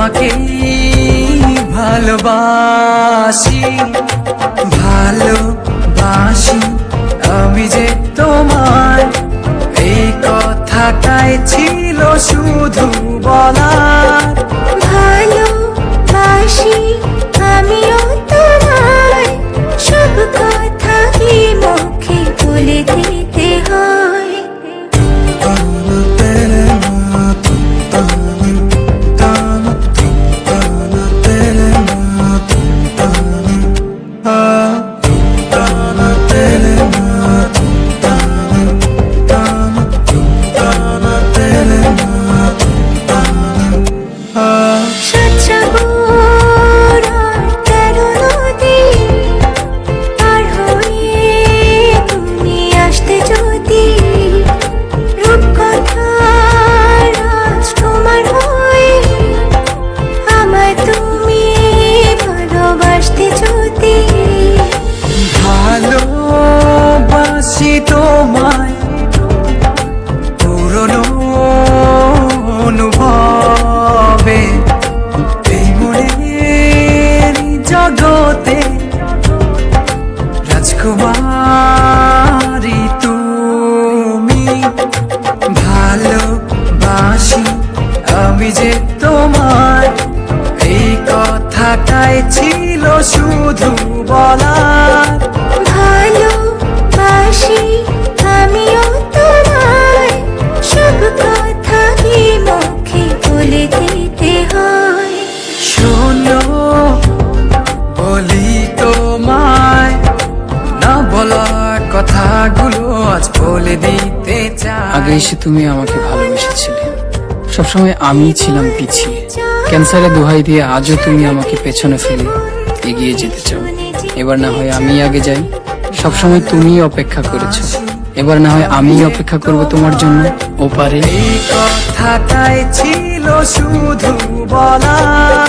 তোমাকে ভালোবাসি ভালোবাসি। আমি যে তোমার এই কথাটাই ছিল শুধু বলার। তোমায় পুরনো অনুভবে। এই মনের জগতে রাজকুমারী তুমি। ভালোবাসি আমি যে তোমার এই কথাটাই ছিল শুধু বলার। বলি তোমায় না বলা কথাগুলো আজ বলে দিতে চাই। আগে এসে তুমি আমাকে ভালোবেসেছিলে। সবসময় আমিই ছিলাম পিছিয়ে। ক্যান্সারে দোহাই দিয়ে আজও তুমি আমাকে পেছনে ফেলে এগিয়ে যেতে চাও। এবার না হয় আমি আগে যাই। সবসময় তুমিই অপেক্ষা করেছ। এবার না হয় আমিই অপেক্ষা করব তোমার জন্য ওপারে। এই কথাটাই ছিল শুধু বলার।